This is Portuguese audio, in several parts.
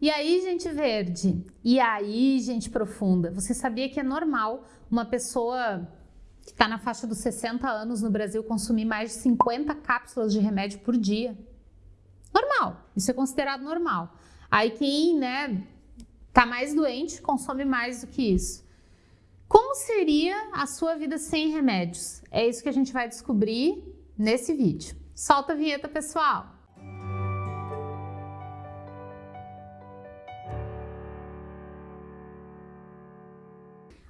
E aí, gente verde? E aí, gente profunda? Você sabia que é normal uma pessoa que está na faixa dos 60 anos no Brasil consumir mais de 50 cápsulas de remédio por dia? Normal, isso é considerado normal. Aí quem, né, tá mais doente consome mais do que isso. Como seria a sua vida sem remédios? É isso que a gente vai descobrir nesse vídeo. Solta a vinheta, pessoal!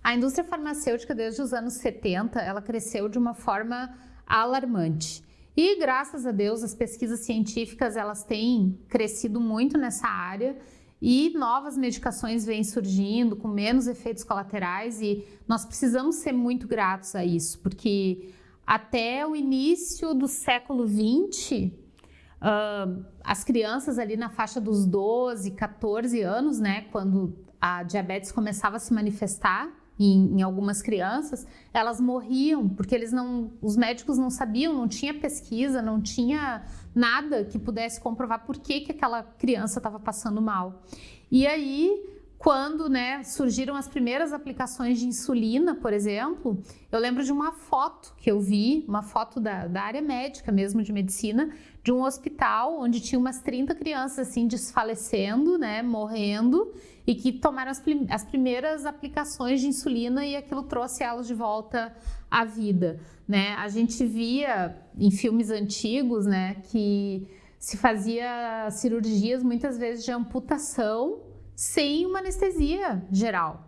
A indústria farmacêutica, desde os anos 70, ela cresceu de uma forma alarmante. E graças a Deus, as pesquisas científicas elas têm crescido muito nessa área e novas medicações vêm surgindo com menos efeitos colaterais e nós precisamos ser muito gratos a isso, porque até o início do século 20, uh, as crianças ali na faixa dos 12, 14 anos, né, quando a diabetes começava a se manifestar, em, em, algumas crianças, elas morriam porque eles não, os médicos não sabiam, não tinha pesquisa, não tinha nada que pudesse comprovar por que, que aquela criança estava passando mal. E aí, quando né, surgiram as primeiras aplicações de insulina, por exemplo, eu lembro de uma foto que eu vi, uma foto da, da área médica mesmo, de medicina, de um hospital onde tinha umas 30 crianças assim desfalecendo, né, morrendo, e que tomaram as, as primeiras aplicações de insulina e aquilo trouxe elas de volta à vida, né? A gente via em filmes antigos, né, que se fazia cirurgias muitas vezes de amputação sem uma anestesia geral.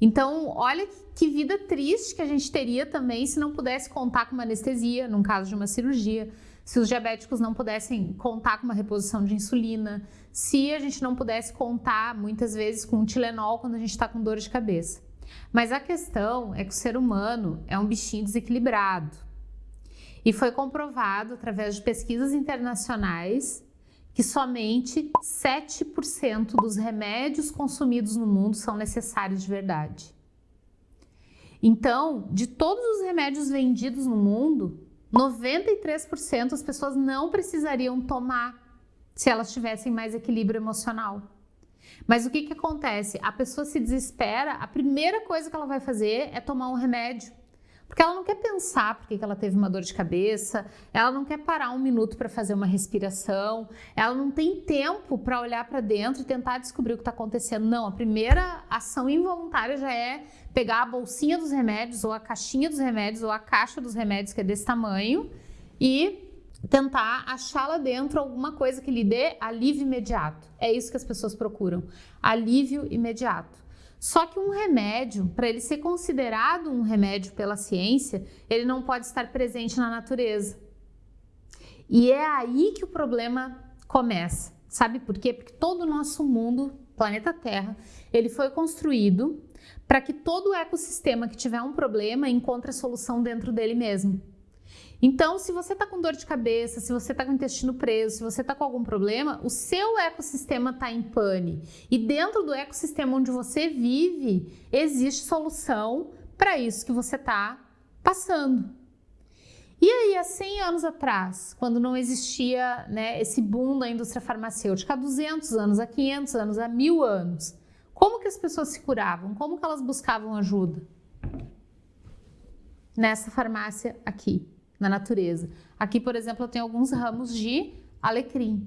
Então, olha que vida triste que a gente teria também se não pudesse contar com uma anestesia, num caso de uma cirurgia se os diabéticos não pudessem contar com uma reposição de insulina, se a gente não pudesse contar muitas vezes com um Tilenol quando a gente está com dor de cabeça. Mas a questão é que o ser humano é um bichinho desequilibrado. E foi comprovado através de pesquisas internacionais que somente 7% dos remédios consumidos no mundo são necessários de verdade. Então, de todos os remédios vendidos no mundo, 93% as pessoas não precisariam tomar se elas tivessem mais equilíbrio emocional. Mas o que, que acontece? A pessoa se desespera, a primeira coisa que ela vai fazer é tomar um remédio. Porque ela não quer pensar porque que ela teve uma dor de cabeça, ela não quer parar um minuto para fazer uma respiração, ela não tem tempo para olhar para dentro e tentar descobrir o que está acontecendo. Não, a primeira ação involuntária já é pegar a bolsinha dos remédios, ou a caixinha dos remédios, ou a caixa dos remédios, que é desse tamanho, e tentar achar lá dentro alguma coisa que lhe dê alívio imediato. É isso que as pessoas procuram, alívio imediato. Só que um remédio, para ele ser considerado um remédio pela ciência, ele não pode estar presente na natureza. E é aí que o problema começa. Sabe por quê? Porque todo o nosso mundo, planeta Terra, ele foi construído para que todo ecossistema que tiver um problema encontre a solução dentro dele mesmo. Então, se você está com dor de cabeça, se você está com o intestino preso, se você está com algum problema, o seu ecossistema está em pane. E dentro do ecossistema onde você vive, existe solução para isso que você está passando. E aí, há 100 anos atrás, quando não existia né, esse boom da indústria farmacêutica, há 200 anos, há 500 anos, há 1000 anos, como que as pessoas se curavam? Como que elas buscavam ajuda? Nessa farmácia aqui na natureza. Aqui, por exemplo, eu tenho alguns ramos de alecrim.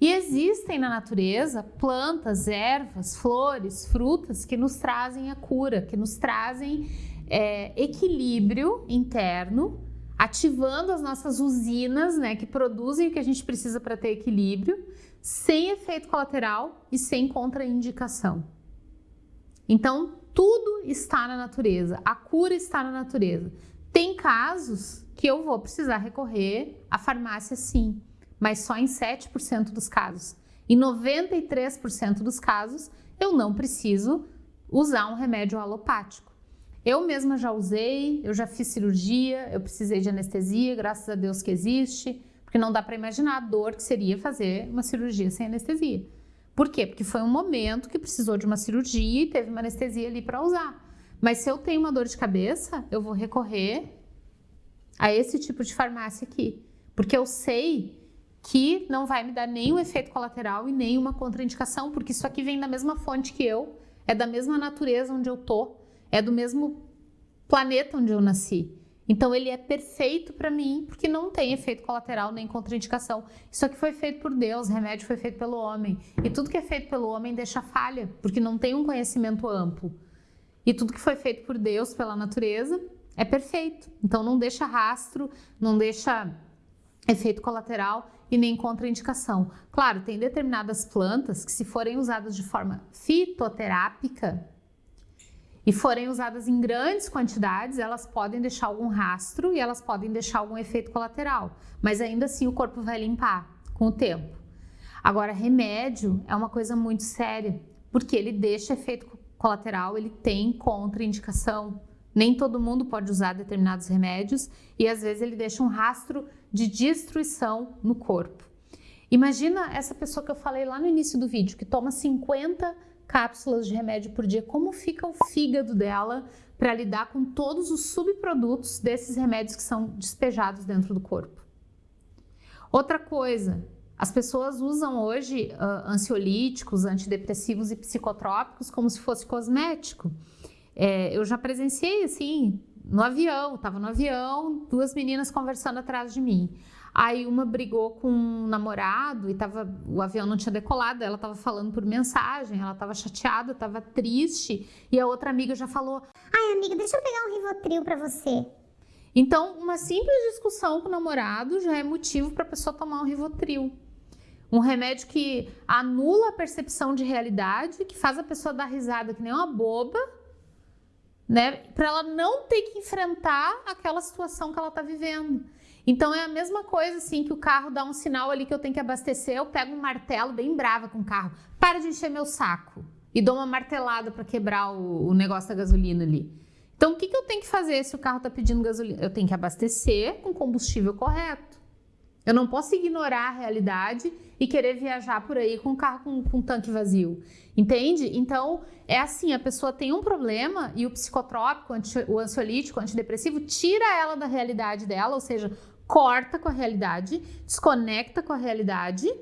E existem na natureza plantas, ervas, flores, frutas que nos trazem a cura, que nos trazem é, equilíbrio interno, ativando as nossas usinas, né, que produzem o que a gente precisa para ter equilíbrio, sem efeito colateral e sem contraindicação. Então, tudo está na natureza, a cura está na natureza. Tem casos que eu vou precisar recorrer à farmácia sim, mas só em 7% dos casos. Em 93% dos casos, eu não preciso usar um remédio alopático. Eu mesma já usei, eu já fiz cirurgia, eu precisei de anestesia, graças a Deus que existe, porque não dá para imaginar a dor que seria fazer uma cirurgia sem anestesia. Por quê? Porque foi um momento que precisou de uma cirurgia e teve uma anestesia ali para usar. Mas se eu tenho uma dor de cabeça, eu vou recorrer a esse tipo de farmácia aqui. Porque eu sei que não vai me dar nenhum efeito colateral e nenhuma contraindicação, porque isso aqui vem da mesma fonte que eu, é da mesma natureza onde eu tô, é do mesmo planeta onde eu nasci. Então ele é perfeito para mim, porque não tem efeito colateral nem contraindicação. Isso aqui foi feito por Deus, remédio foi feito pelo homem. E tudo que é feito pelo homem deixa falha, porque não tem um conhecimento amplo. E tudo que foi feito por Deus, pela natureza, é perfeito. Então não deixa rastro, não deixa efeito colateral e nem contraindicação. Claro, tem determinadas plantas que se forem usadas de forma fitoterápica, e forem usadas em grandes quantidades, elas podem deixar algum rastro e elas podem deixar algum efeito colateral, mas ainda assim o corpo vai limpar com o tempo. Agora, remédio é uma coisa muito séria, porque ele deixa efeito colateral, ele tem contraindicação. Nem todo mundo pode usar determinados remédios e às vezes ele deixa um rastro de destruição no corpo. Imagina essa pessoa que eu falei lá no início do vídeo, que toma 50 cápsulas de remédio por dia, como fica o fígado dela para lidar com todos os subprodutos desses remédios que são despejados dentro do corpo. Outra coisa, as pessoas usam hoje uh, ansiolíticos, antidepressivos e psicotrópicos como se fosse cosmético. É, eu já presenciei assim, no avião, estava no avião, duas meninas conversando atrás de mim. Aí uma brigou com um namorado e tava, o avião não tinha decolado, ela estava falando por mensagem, ela estava chateada, estava triste, e a outra amiga já falou: "Ai, amiga, deixa eu pegar um Rivotril para você". Então, uma simples discussão com o namorado já é motivo para a pessoa tomar um Rivotril. Um remédio que anula a percepção de realidade, que faz a pessoa dar risada que nem uma boba, né? Para ela não ter que enfrentar aquela situação que ela está vivendo. Então é a mesma coisa assim que o carro dá um sinal ali que eu tenho que abastecer, eu pego um martelo bem brava com o carro, para de encher meu saco e dou uma martelada para quebrar o, o, negócio da gasolina ali. Então o que, que eu tenho que fazer se o carro está pedindo gasolina? Eu tenho que abastecer com combustível correto. Eu não posso ignorar a realidade e querer viajar por aí com o carro com, com tanque vazio. Entende? Então, é assim, a pessoa tem um problema e o psicotrópico, o ansiolítico, o antidepressivo, tira ela da realidade dela, ou seja, corta com a realidade, desconecta com a realidade.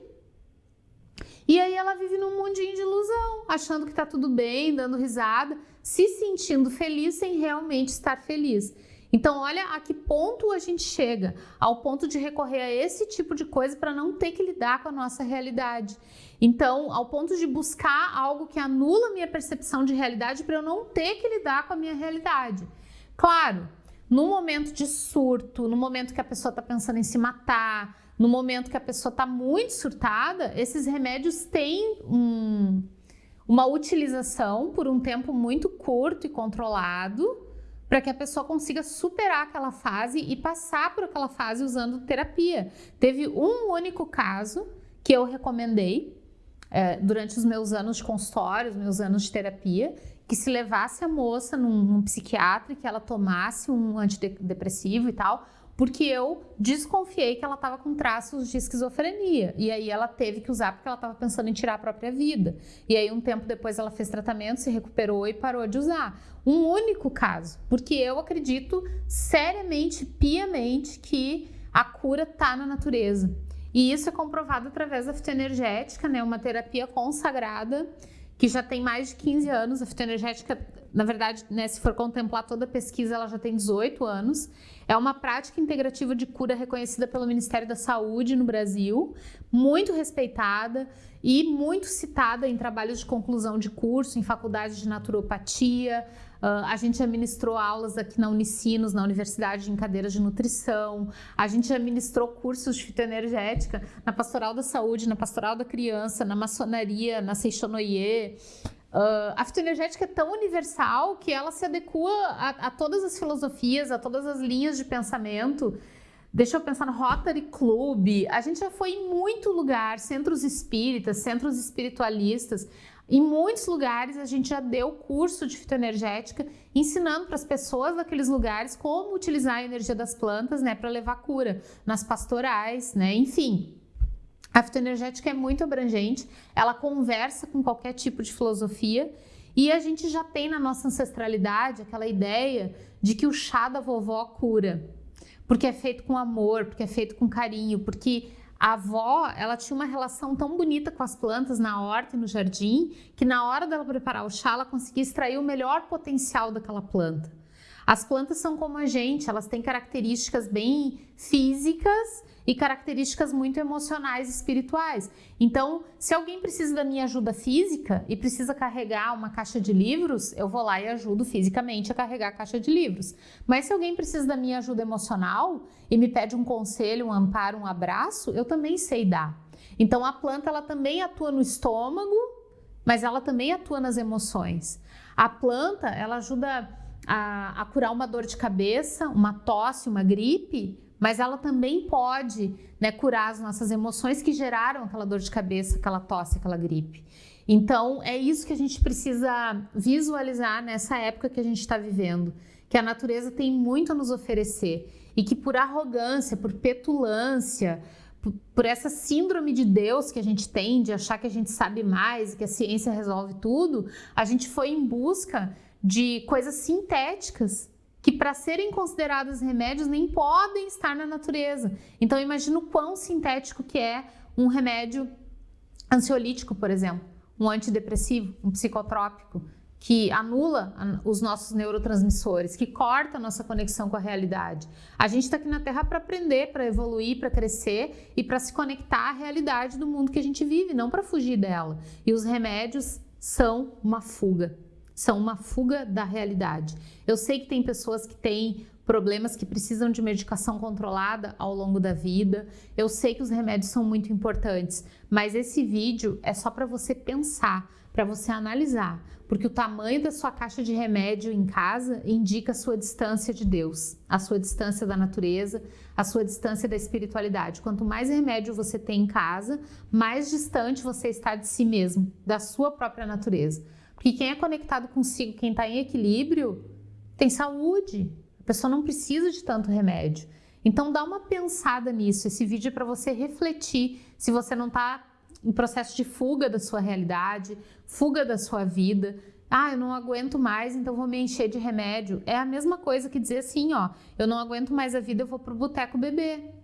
E aí ela vive num mundinho de ilusão, achando que tá tudo bem, dando risada, se sentindo feliz sem realmente estar feliz. Então, olha a que ponto a gente chega, ao ponto de recorrer a esse tipo de coisa para não ter que lidar com a nossa realidade. Então, ao ponto de buscar algo que anula minha percepção de realidade para eu não ter que lidar com a minha realidade. Claro, no momento de surto, no momento que a pessoa está pensando em se matar, no momento que a pessoa está muito surtada, esses remédios têm um, uma utilização por um tempo muito curto e controlado para que a pessoa consiga superar aquela fase e passar por aquela fase usando terapia. Teve um único caso que eu recomendei é, durante os meus anos de consultório, os meus anos de terapia, que se levasse a moça num, num psiquiatra e que ela tomasse um antidepressivo e tal, porque eu desconfiei que ela estava com traços de esquizofrenia. E aí ela teve que usar porque ela estava pensando em tirar a própria vida. E aí um tempo depois ela fez tratamento, se recuperou e parou de usar. Um único caso, porque eu acredito seriamente, piamente que a cura está na natureza. E isso é comprovado através da fitoenergética, né? Uma terapia consagrada que já tem mais de 15 anos. A fitoenergética, na verdade, né, se for contemplar toda a pesquisa, ela já tem 18 anos. É uma prática integrativa de cura reconhecida pelo Ministério da Saúde no Brasil, muito respeitada e muito citada em trabalhos de conclusão de curso, em faculdades de naturopatia, Uh, a gente já ministrou aulas aqui na Unicinos, na Universidade, em cadeiras de nutrição. A gente já ministrou cursos de fitoenergética na Pastoral da Saúde, na Pastoral da Criança, na maçonaria, na Seixonoye. Uh, a fitoenergética é tão universal que ela se adequa a, a, todas as filosofias, a todas as linhas de pensamento. Deixa eu pensar no Rotary Club. A gente já foi em muito lugar, centros espíritas, centros espiritualistas. Em muitos lugares a gente já deu curso de fitoenergética, ensinando para as pessoas daqueles lugares como utilizar a energia das plantas, né, para levar cura nas pastorais, né, enfim. A fitoenergética é muito abrangente, ela conversa com qualquer tipo de filosofia e a gente já tem na nossa ancestralidade aquela ideia de que o chá da vovó cura, porque é feito com amor, porque é feito com carinho, porque A avó, ela tinha uma relação tão bonita com as plantas na horta e no jardim, que na hora dela preparar o chá, ela conseguia extrair o melhor potencial daquela planta. As plantas são como a gente, elas têm características bem físicas e características muito emocionais e espirituais. Então, se alguém precisa da minha ajuda física e precisa carregar uma caixa de livros, eu vou lá e ajudo fisicamente a carregar a caixa de livros. Mas se alguém precisa da minha ajuda emocional e me pede um conselho, um amparo, um abraço, eu também sei dar. Então, a planta ela também atua no estômago, mas ela também atua nas emoções. A planta, ela ajuda a, a curar uma dor de cabeça, uma tosse, uma gripe, mas ela também pode né, curar as nossas emoções que geraram aquela dor de cabeça, aquela tosse, aquela gripe. Então, é isso que a gente precisa visualizar nessa época que a gente está vivendo, que a natureza tem muito a nos oferecer e que por arrogância, por petulância, por essa síndrome de Deus que a gente tem, de achar que a gente sabe mais, que a ciência resolve tudo, a gente foi em busca de coisas sintéticas que para serem consideradas remédios nem podem estar na natureza. Então imagina o quão sintético que é um remédio ansiolítico, por exemplo, um antidepressivo, um psicotrópico, que anula os nossos neurotransmissores, que corta a nossa conexão com a realidade. A gente está aqui na Terra para aprender, para evoluir, para crescer e para se conectar à realidade do mundo que a gente vive, não para fugir dela. E os remédios são uma fuga são uma fuga da realidade. Eu sei que tem pessoas que têm problemas que precisam de medicação controlada ao longo da vida. Eu sei que os remédios são muito importantes, mas esse vídeo é só para você pensar, para você analisar, porque o tamanho da sua caixa de remédio em casa indica a sua distância de Deus, a sua distância da natureza, a sua distância da espiritualidade. Quanto mais remédio você tem em casa, mais distante você está de si mesmo, da sua própria natureza. Porque quem é conectado consigo, quem está em equilíbrio, tem saúde. A pessoa não precisa de tanto remédio. Então dá uma pensada nisso. Esse vídeo é para você refletir se você não está em processo de fuga da sua realidade, fuga da sua vida. Ah, eu não aguento mais, então vou me encher de remédio. É a mesma coisa que dizer assim, ó, eu não aguento mais a vida, eu vou pro boteco beber.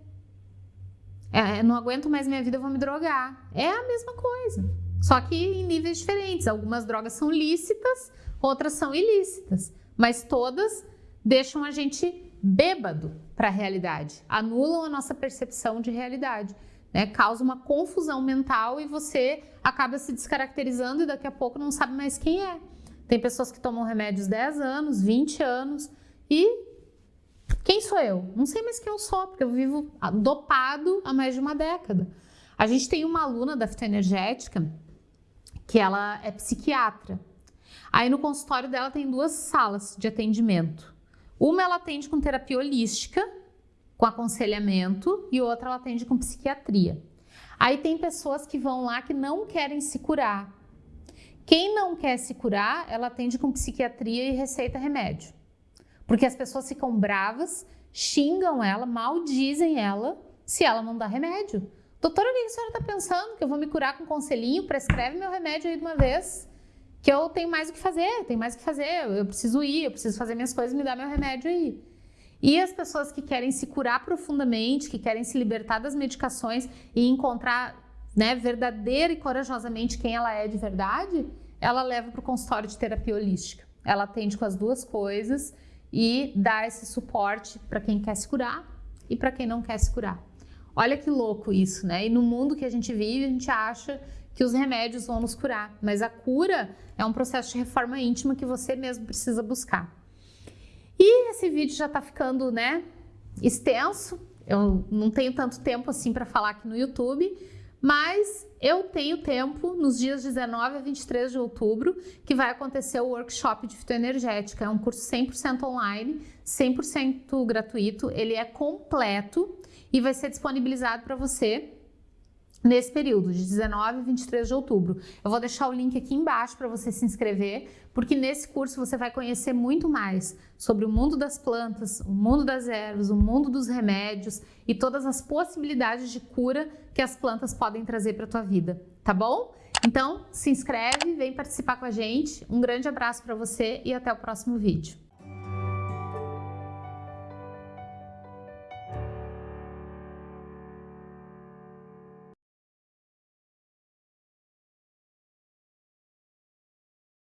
É, eu não aguento mais minha vida, eu vou me drogar. É a mesma coisa. Só que em níveis diferentes. Algumas drogas são lícitas, outras são ilícitas, mas todas deixam a gente bêbado para a realidade, anulam a nossa percepção de realidade. Né? Causa uma confusão mental e você acaba se descaracterizando e daqui a pouco não sabe mais quem é. Tem pessoas que tomam remédios 10 anos, 20 anos e quem sou eu? Não sei mais quem eu sou, porque eu vivo dopado há mais de uma década. A gente tem uma aluna da fitoenergética que ela é psiquiatra. Aí no consultório dela tem duas salas de atendimento. Uma ela atende com terapia holística, com aconselhamento, e outra ela atende com psiquiatria. Aí tem pessoas que vão lá que não querem se curar. Quem não quer se curar, ela atende com psiquiatria e receita remédio. Porque as pessoas ficam bravas, xingam ela, maldizem ela se ela não dá remédio. Doutora, o que a senhora está pensando? Que eu vou me curar com conselhinho? Prescreve meu remédio aí de uma vez. Que eu tenho mais o que fazer, tenho mais o que fazer. Eu preciso ir, eu preciso fazer minhas coisas, me dá meu remédio aí. E as pessoas que querem se curar profundamente, que querem se libertar das medicações e encontrar né, verdadeira e corajosamente quem ela é de verdade, ela leva para o consultório de terapia holística. Ela atende com as duas coisas e dá esse suporte para quem quer se curar e para quem não quer se curar. Olha que louco isso, né? E no mundo que a gente vive, a gente acha que os remédios vão nos curar, mas a cura é um processo de reforma íntima que você mesmo precisa buscar. E esse vídeo já tá ficando, né, extenso. Eu não tenho tanto tempo assim para falar aqui no YouTube, mas eu tenho tempo nos dias 19 a 23 de outubro, que vai acontecer o workshop de fitoenergética. É um curso 100% online, 100% gratuito, ele é completo e vai ser disponibilizado para você nesse período, de 19 a 23 de outubro. Eu vou deixar o link aqui embaixo para você se inscrever, porque nesse curso você vai conhecer muito mais sobre o mundo das plantas, o mundo das ervas, o mundo dos remédios e todas as possibilidades de cura que as plantas podem trazer para a tua vida, tá bom? Então, se inscreve, vem participar com a gente. Um grande abraço para você e até o próximo vídeo.